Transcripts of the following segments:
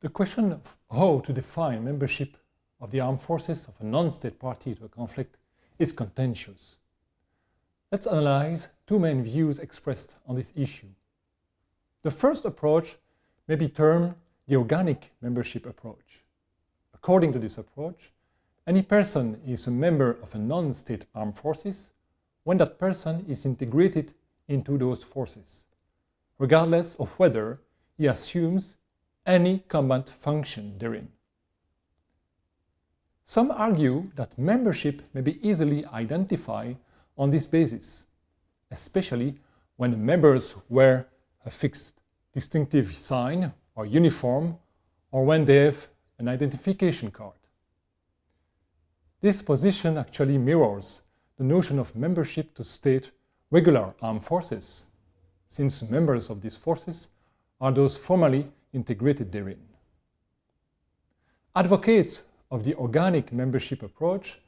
The question of how to define membership of the armed forces of a non-state party to a conflict is contentious. Let's analyze two main views expressed on this issue. The first approach may be termed the organic membership approach. According to this approach, any person is a member of a non-state armed forces when that person is integrated into those forces, regardless of whether he assumes any combat function therein. Some argue that membership may be easily identified on this basis, especially when members wear a fixed distinctive sign or uniform or when they have an identification card. This position actually mirrors the notion of membership to state regular armed forces, since members of these forces are those formally integrated therein. Advocates of the organic membership approach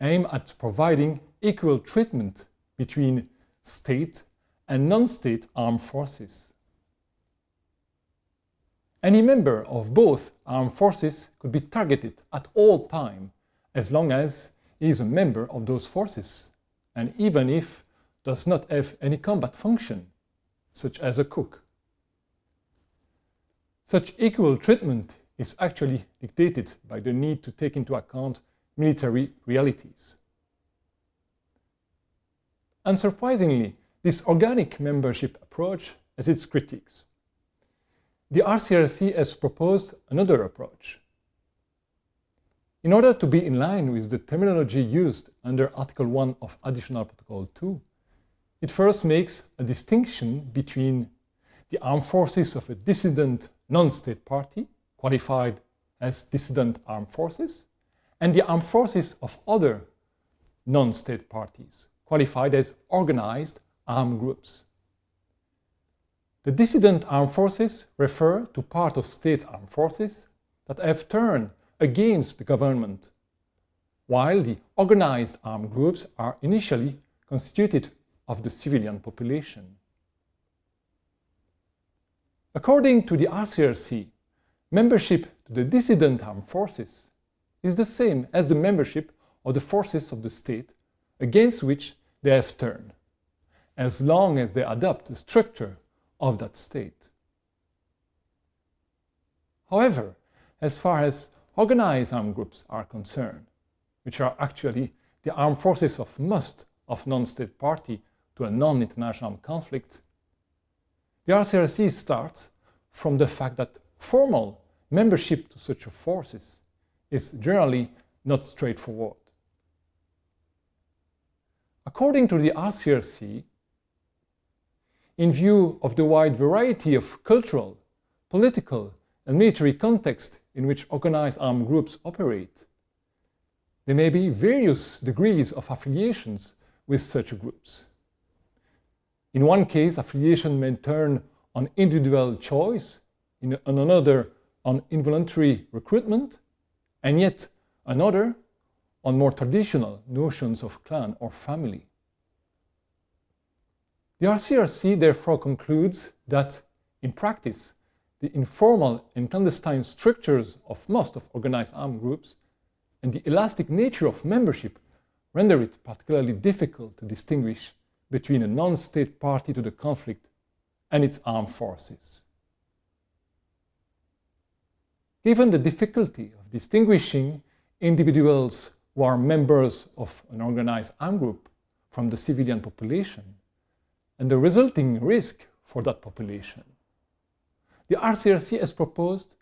aim at providing equal treatment between state and non-state armed forces. Any member of both armed forces could be targeted at all time as long as he is a member of those forces and even if does not have any combat function, such as a cook. Such equal treatment is actually dictated by the need to take into account military realities. Unsurprisingly, this organic membership approach has its critiques. The ICRC has proposed another approach. In order to be in line with the terminology used under Article 1 of Additional Protocol 2, it first makes a distinction between the armed forces of a dissident non-state party, qualified as dissident armed forces, and the armed forces of other non-state parties, qualified as organized armed groups. The dissident armed forces refer to part of state armed forces that have turned against the government, while the organized armed groups are initially constituted of the civilian population. According to the ICRC, membership to the dissident armed forces is the same as the membership of the forces of the state against which they have turned, as long as they adopt the structure of that state. However, as far as organized armed groups are concerned, which are actually the armed forces of most of non-state party to a non-international conflict, the ICRC starts from the fact that formal membership to such forces is generally not straightforward. According to the ICRC, in view of the wide variety of cultural, political and military context in which organized armed groups operate, there may be various degrees of affiliations with such groups. In one case, affiliation may turn on individual choice, in another on involuntary recruitment, and yet another on more traditional notions of clan or family. The ICRC therefore concludes that, in practice, the informal and clandestine structures of most of organized armed groups and the elastic nature of membership render it particularly difficult to distinguish between a non-state party to the conflict and its armed forces. Given the difficulty of distinguishing individuals who are members of an organized armed group from the civilian population and the resulting risk for that population, the ICRC has proposed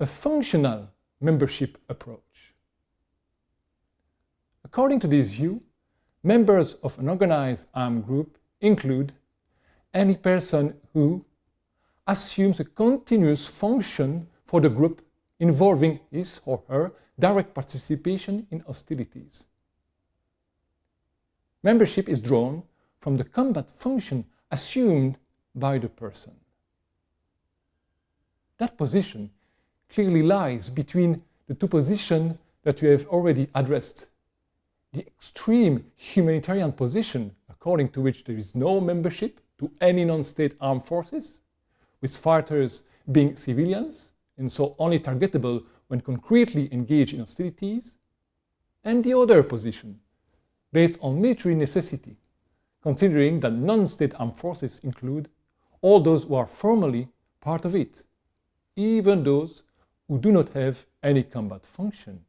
a functional membership approach. According to this view, Members of an organized armed group include any person who assumes a continuous function for the group involving his or her direct participation in hostilities. Membership is drawn from the combat function assumed by the person. That position clearly lies between the two positions that we have already addressed the extreme humanitarian position according to which there is no membership to any non-state armed forces, with fighters being civilians and so only targetable when concretely engaged in hostilities, and the other position, based on military necessity, considering that non-state armed forces include all those who are formally part of it, even those who do not have any combat function.